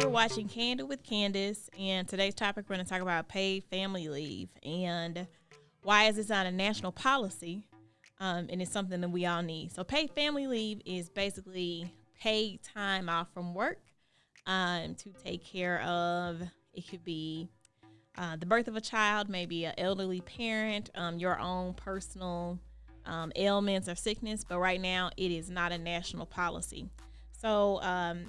are watching Candid with Candace, and today's topic we're going to talk about paid family leave and why is this not a national policy? Um, and it's something that we all need. So, paid family leave is basically paid time off from work um, to take care of. It could be uh, the birth of a child, maybe an elderly parent, um, your own personal um, ailments or sickness. But right now, it is not a national policy. So, um,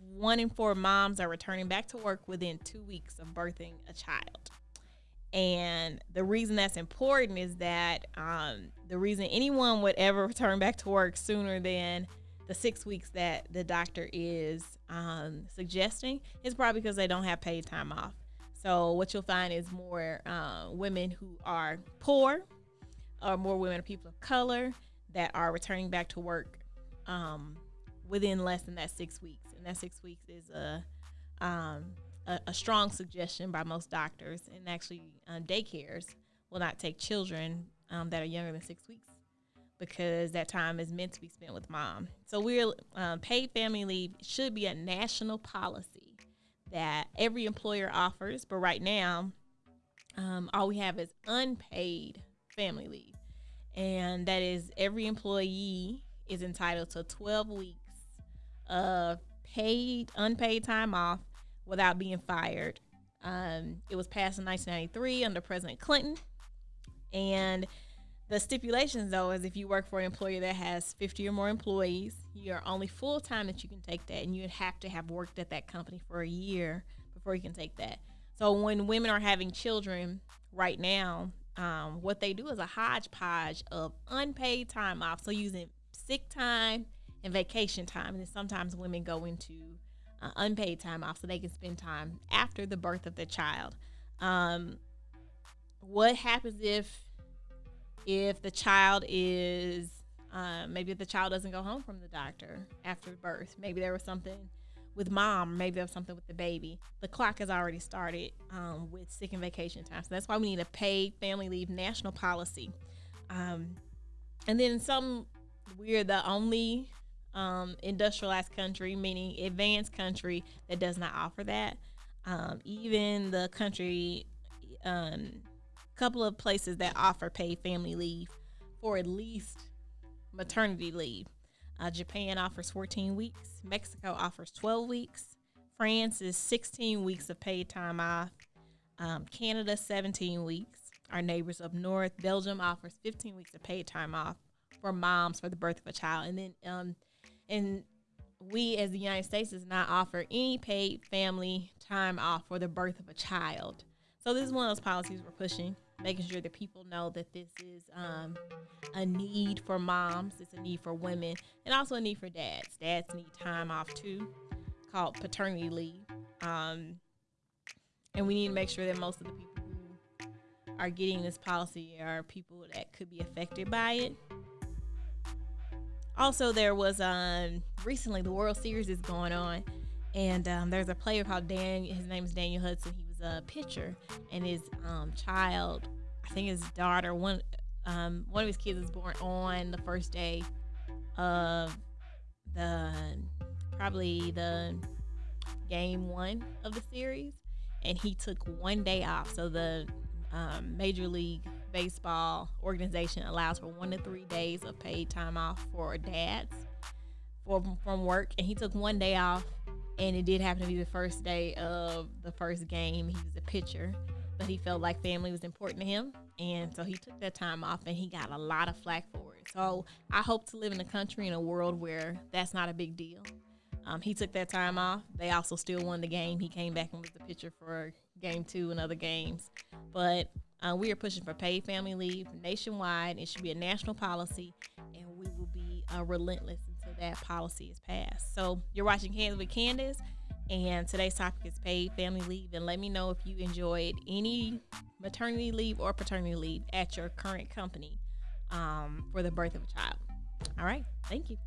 one in four moms are returning back to work within two weeks of birthing a child. And the reason that's important is that um, the reason anyone would ever return back to work sooner than the six weeks that the doctor is um, suggesting is probably because they don't have paid time off. So what you'll find is more uh, women who are poor, or more women or people of color that are returning back to work um, within less than that six weeks, and that six weeks is a um, a, a, strong suggestion by most doctors, and actually uh, daycares will not take children um, that are younger than six weeks because that time is meant to be spent with mom. So we're um, paid family leave should be a national policy that every employer offers, but right now, um, all we have is unpaid family leave, and that is every employee is entitled to 12 weeks of paid unpaid time off without being fired. Um, it was passed in 1993 under President Clinton, and the stipulations, though, is if you work for an employer that has 50 or more employees, you're only full time that you can take that, and you'd have to have worked at that company for a year before you can take that. So when women are having children right now, um, what they do is a hodgepodge of unpaid time off. So using sick time and vacation time, and sometimes women go into uh, unpaid time off so they can spend time after the birth of the child. Um, what happens if if the child is um, maybe the child doesn't go home from the doctor after birth? Maybe there was something with mom maybe there was something with the baby. The clock has already started um, with sick and vacation time. So that's why we need a paid family leave national policy. Um, and then some we're the only um, industrialized country meaning advanced country that does not offer that um, even the country um, couple of places that offer paid family leave for at least maternity leave. Uh, Japan offers 14 weeks. Mexico offers 12 weeks. France is 16 weeks of paid time off. Um, Canada 17 weeks. Our neighbors up north, Belgium offers 15 weeks of paid time off for moms for the birth of a child, and then um, and we as the United States does not offer any paid family time off for the birth of a child. So this is one of those policies we're pushing making sure that people know that this is um, a need for moms, it's a need for women, and also a need for dads. Dads need time off too, called paternity leave. Um, and we need to make sure that most of the people who are getting this policy are people that could be affected by it. Also, there was um, recently the World Series is going on, and um, there's a player called Dan. His name is Daniel Hudson. He was a pitcher, and his um, child, I think his daughter, one um, one of his kids was born on the first day of the probably the game one of the series, and he took one day off. So the um, Major League Baseball organization allows for one to three days of paid time off for dads for, from work, and he took one day off and it did happen to be the first day of the first game. He was a pitcher, but he felt like family was important to him, and so he took that time off, and he got a lot of flack for it. So I hope to live in a country in a world where that's not a big deal. Um, he took that time off. They also still won the game. He came back and was the pitcher for game two and other games. But uh, we are pushing for paid family leave nationwide. It should be a national policy, and we will be uh, relentless until that policy is passed. So you're watching Candid with Candace, and today's topic is paid family leave. And let me know if you enjoyed any maternity leave or paternity leave at your current company um, for the birth of a child. All right, thank you.